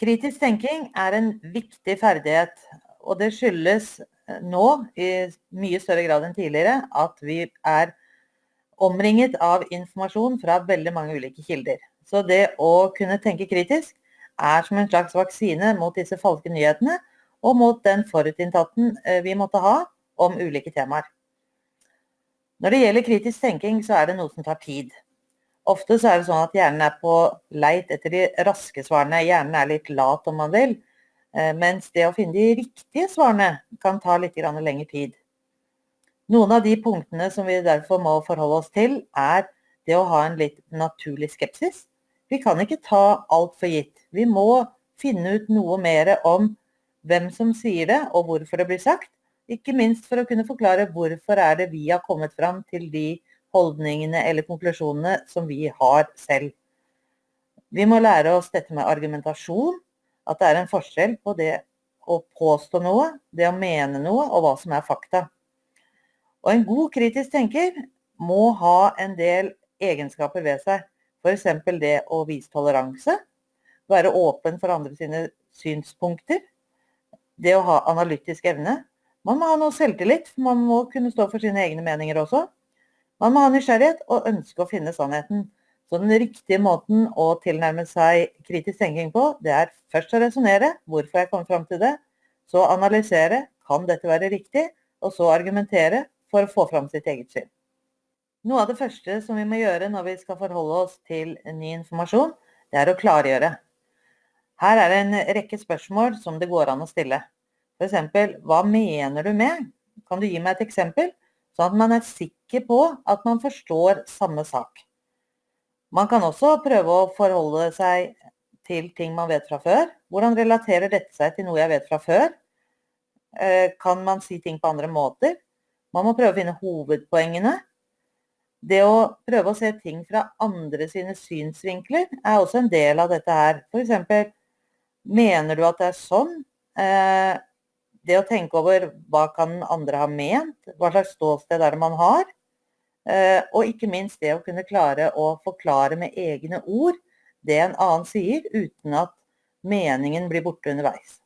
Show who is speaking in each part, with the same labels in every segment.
Speaker 1: Kritisk tenking er en viktig ferdighet, og det skyldes nå i mye større grad enn tidligere at vi er omringet av informasjon fra veldig mange ulike kilder. Så det å kunne tenke kritisk er som en slags vaksine mot disse falske nyhetene og mot den forutinntatten eh, vi måtte ha om ulike temaer. Når det gjelder kritisk tenking, så er det noe som tar tid. Ofte så er det sånn at hjernen er på leit etter de raske svarene. Hjernen er litt lat, om man vil. Eh, mens det å finne de riktige svarene kan ta litt lengre tid. Noen av de punktene som vi derfor må forholde oss til, er det å ha en litt naturlig skepsis. Vi kan ikke ta alt for gitt. Vi må finne ut noe mer om hvem som sier det, og hvorfor det blir sagt. Ikke minst for å kunne forklare hvorfor er det vi har kommet fram til de holdningene eller konklusjonene som vi har selv. Vi må lære oss dette med argumentasjon, at det er en forskjell på det å påstå noe, det å mene noe, og hva som er fakta. Og en god kritisk tenker må ha en del egenskaper ved seg. F.eks. det å vise toleranse, være åpen for andre sine synspunkter, det å ha analytisk evne. Man må ha noe selvtillit, man må kunne stå for sine egne meninger også. Man må ha nysgjerrighet og ønske å finne sannheten. Så den riktige måten å tilnærme seg kritisk tenking på, det er først å resonnere, hvorfor jeg kom fram til det, så analysere, kan dette være riktig, og så argumentere for å få fram sitt eget syn. Noe av det første som vi må gjøre når vi skal forholde oss til ny informasjon, det er å klargjøre. Her er det en rekke spørsmål som det går an å stille. F.eks.: Hva mener du med? Kan du gi meg et eksempel? Sånn at man er sikker på at man forstår samme sak. Man kan også prøve å forholde seg til ting man vet fra før. Hvordan relaterer dette seg til noe jeg vet fra før? Eh, kan man si ting på andre måter? Man må prøve å finne hovedpoengene. Det å prøve å se ting fra andre sine synsvinkler er også en del av dette her. F.eks. Mener du at det er sånn? Det å tenke over hva kan andre ha ment, hva slags ståsted er det man har? Eh, og ikke minst det å kunne klare å forklare med egne ord det en annen sier, uten at meningen blir borte underveis.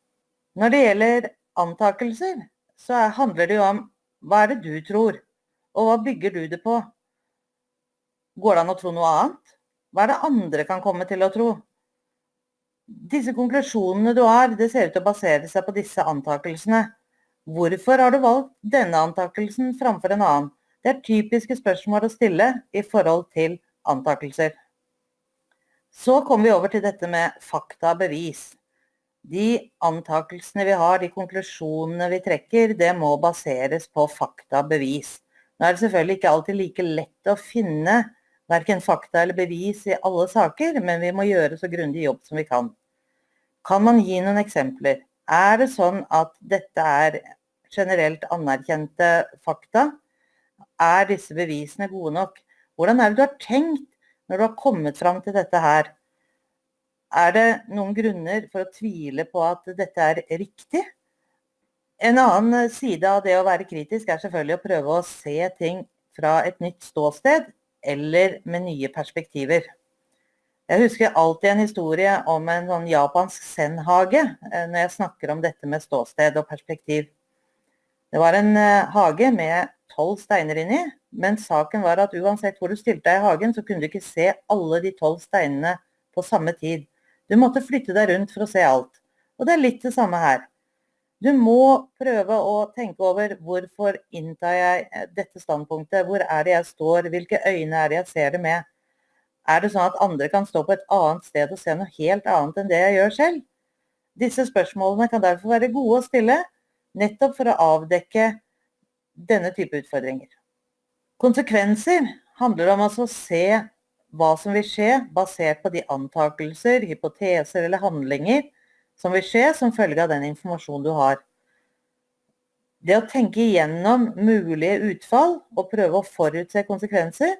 Speaker 1: Når det gjelder antakelser, så handler det jo om hva er det du tror, og hva bygger du det på? Går det an å tro noe annet? Hva er det andre kan komme til å tro? Disse konklusjonene du har, det ser ut til å basere seg på disse antakelsene. Hvorfor har du valgt denne antakelsen framfor en annen? Det er typiske spørsmål å stille i forhold til antakelser. Så kommer vi over til dette med fakta og bevis. De antakelsene vi har, de konklusjonene vi trekker, det må baseres på fakta og bevis. Nå er det selvfølgelig ikke alltid like lett å finne verken fakta eller bevis i alle saker, men vi må gjøre så grundig jobb som vi kan. Kan man gi noen eksempler? Er det sånn at dette er generelt anerkjente fakta? Er disse bevisene gode nok? Hvordan er det du har tenkt når du har kommet fram til dette her? Er det noen grunner for å tvile på at dette er riktig? En annen side av det å være kritisk er selvfølgelig å prøve å se ting fra et nytt ståsted, eller med nye perspektiver. Jeg husker alltid en historie om en sånn japansk zen-hage eh, når jeg snakker om dette med ståsted og perspektiv. Det var en eh, hage med tolv steiner inni, men saken var at uansett hvor du stilte deg i hagen, så kunne du ikke se alle de tolv steinene på samme tid. Du måtte flytte deg rundt for å se alt. Og det er litt det samme her. Du må prøve å tenke over hvorfor inntar jeg eh, dette standpunktet, hvor er det jeg står, hvilke øyne er det jeg ser det med. Er det sånn at andre kan stå på et annet sted og se noe helt annet enn det jeg gjør selv? Disse spørsmålene kan derfor være gode å stille, nettopp for å avdekke denne type utfordringer. Konsekvenser handler om altså å se hva som vil skje, basert på de antakelser, hypoteser eller handlinger som vil skje som følge av den informasjonen du har. Det å tenke igjennom mulige utfall og prøve å forutse konsekvenser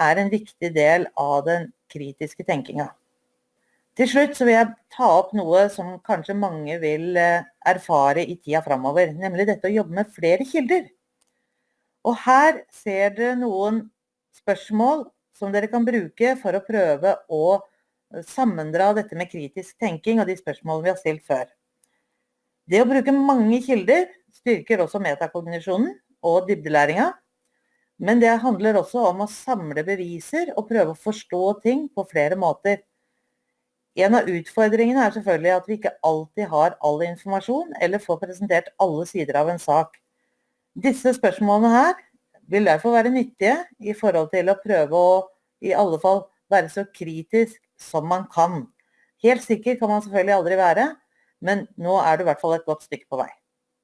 Speaker 1: er en viktig del av den kritiske tenkinga. Til slutt vil jeg ta opp noe som kanskje mange vil eh, erfare i tida framover, nemlig dette å jobbe med flere kilder. Og her ser dere noen spørsmål som dere kan bruke for å prøve å sammendra dette med kritisk tenking og de spørsmålene vi har stilt før. Det å bruke mange kilder styrker også metakognisjonen og dybdelæringa. Men det handler også om å samle beviser og prøve å forstå ting på flere måter. En av utfordringene er selvfølgelig at vi ikke alltid har all informasjon, eller får presentert alle sider av en sak. Disse spørsmålene her vil derfor være nyttige i forhold til å prøve å i alle fall være så kritisk som man kan. Helt sikker kan man selvfølgelig aldri være, men nå er du i hvert fall et godt stykke på vei.